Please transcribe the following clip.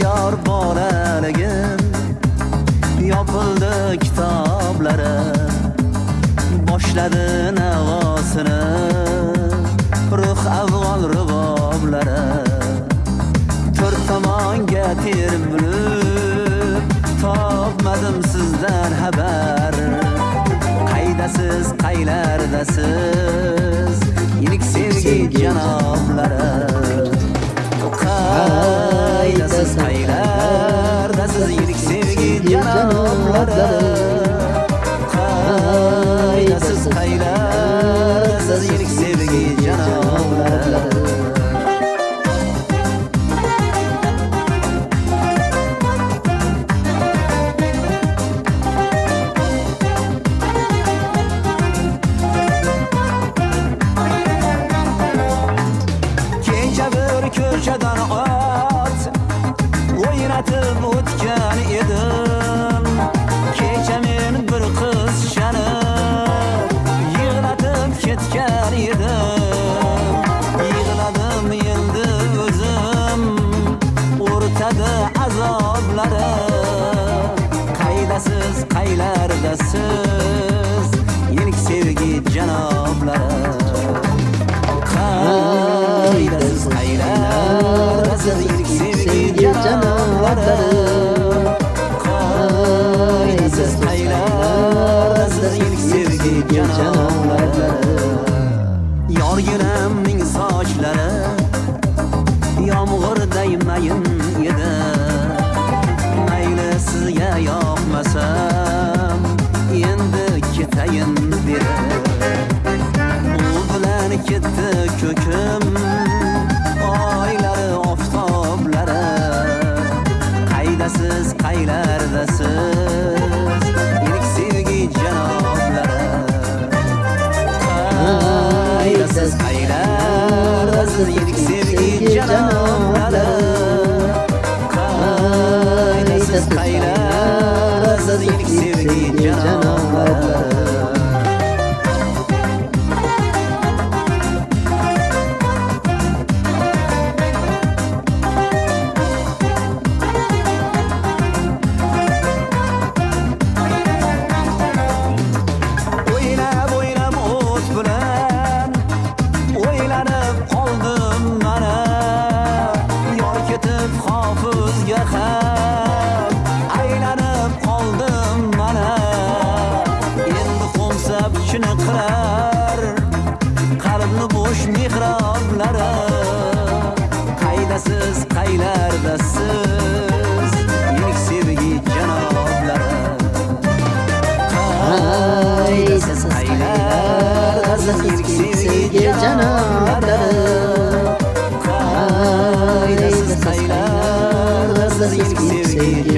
bolaligim yopildi kitoblari boshladi navosini ruh avg'ol ruboblari to'rt tomonga termilib topmadim sizdan xabar. Qaydasiz qaylardasiz ilik sevgi janoblari. faydasız Kaylardasız iyilik sevgi canımlarda Faydasız kaylardasız iyilik sevgi canımlarda aytib o'tgan edim. Kecha men bir qiz shani yig'latib ketgan edim. Yig'ladim endi o'zim. O'rtada azoblari qaydasiz qaylardasiz? Ilk sevgi janoblari qaydasiz qaylardasiz? Ilk sevgi janoblari qaydasiz qaylardasiz ilk sevgi janoblari yorginamning sochlari yomg'irday mayin edi mayli sizga yoqmasam endi ketayin dedi u bilan ketdi ko'kim qaydasiz qaylardasiz ilk sevgi janoblari qaydasiz qaylardasiz ilk sevgi janoblari qaydasiz qaylardasiz ilk sevgi janoblari ishini qilar qalbni bo'sh mehroblari qaydasiz qaylardasiz yirik sevgi janoblari qaydasiz qaylardasiz yirik sevgi janoblari qaydasiz qaylardasiz yirik sevgi